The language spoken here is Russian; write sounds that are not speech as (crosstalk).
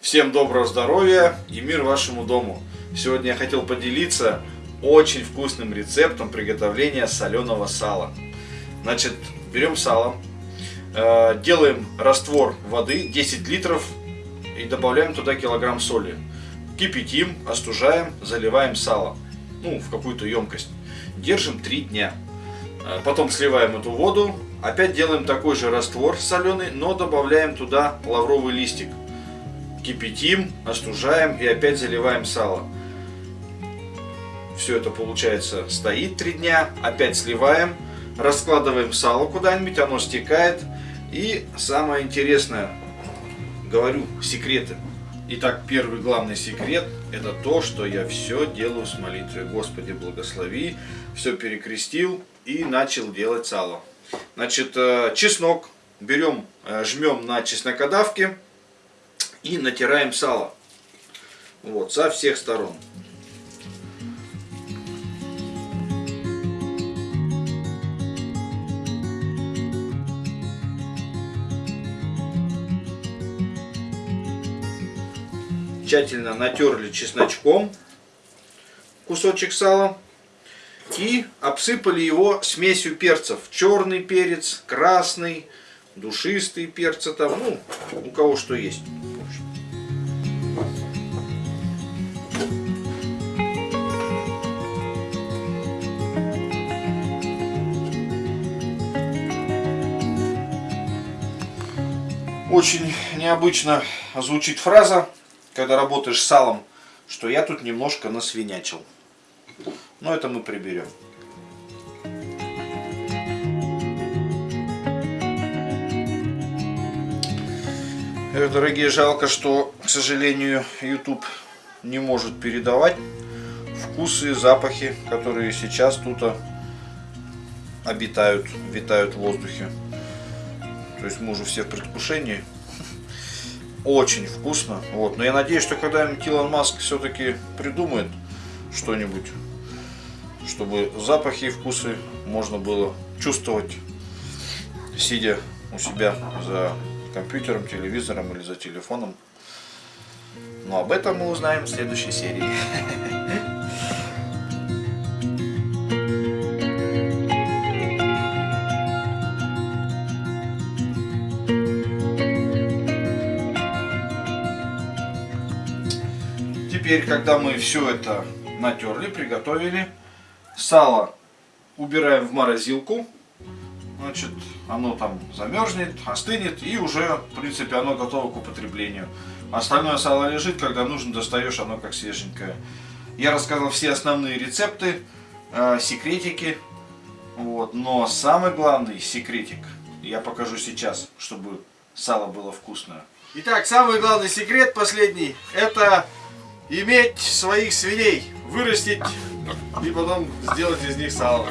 Всем доброго здоровья и мир вашему дому. Сегодня я хотел поделиться очень вкусным рецептом приготовления соленого сала. Значит, берем сало, э, делаем раствор воды 10 литров и добавляем туда килограмм соли. Кипятим, остужаем, заливаем сало ну, в какую-то емкость. Держим 3 дня. Э, потом сливаем эту воду, опять делаем такой же раствор соленый, но добавляем туда лавровый листик кипятим, остужаем и опять заливаем сало. Все это получается стоит три дня, опять сливаем, раскладываем сало куда-нибудь, оно стекает. И самое интересное, говорю, секреты. Итак, первый главный секрет это то, что я все делаю с молитвой. Господи, благослови, все перекрестил и начал делать сало. Значит, э, чеснок берем, э, жмем на чеснокодавке и натираем сало. Вот, со всех сторон. Тщательно натерли чесночком кусочек сала и обсыпали его смесью перцев. Черный перец, красный, душистый перцы там, ну, у кого что есть. Очень необычно звучит фраза, когда работаешь салом, что я тут немножко насвинячил. Но это мы приберем. Дорогие, жалко, что, к сожалению, YouTube не может передавать вкусы и запахи, которые сейчас тут обитают, витают в воздухе. То есть мы уже все в предвкушении. Очень вкусно. Вот. Но я надеюсь, что когда-нибудь Илон Маск все-таки придумает что-нибудь, чтобы запахи и вкусы можно было чувствовать, сидя у себя за компьютером, телевизором или за телефоном. Но об этом мы узнаем в следующей серии. (laughs) Теперь, когда мы все это натерли, приготовили, сало убираем в морозилку значит, оно там замерзнет, остынет и уже, в принципе, оно готово к употреблению. Остальное сало лежит, когда нужно, достаешь, оно как свеженькое. Я рассказал все основные рецепты, э, секретики, вот, но самый главный секретик я покажу сейчас, чтобы сало было вкусное. Итак, самый главный секрет последний, это иметь своих свиней, вырастить и потом сделать из них сало.